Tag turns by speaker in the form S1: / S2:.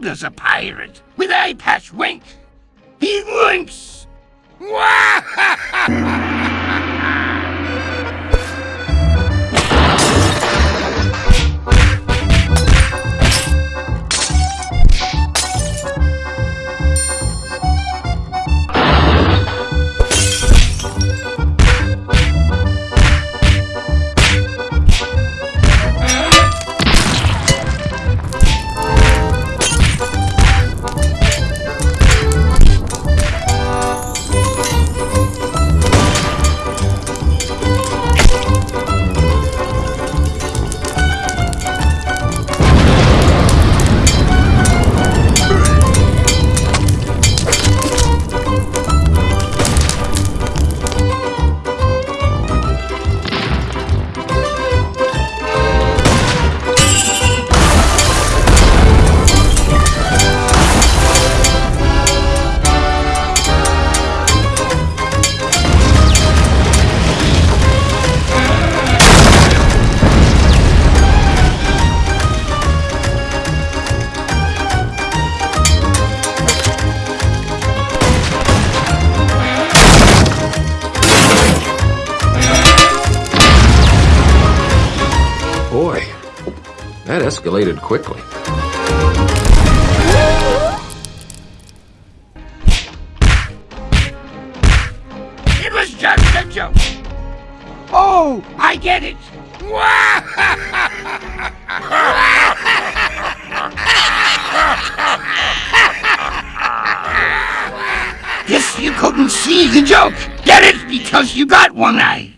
S1: Does a pirate with eye patch wink? He winks!
S2: Boy, that escalated quickly.
S1: It was just a joke. Oh, I get it. Guess you couldn't see the joke. Get it? Because you got one eye.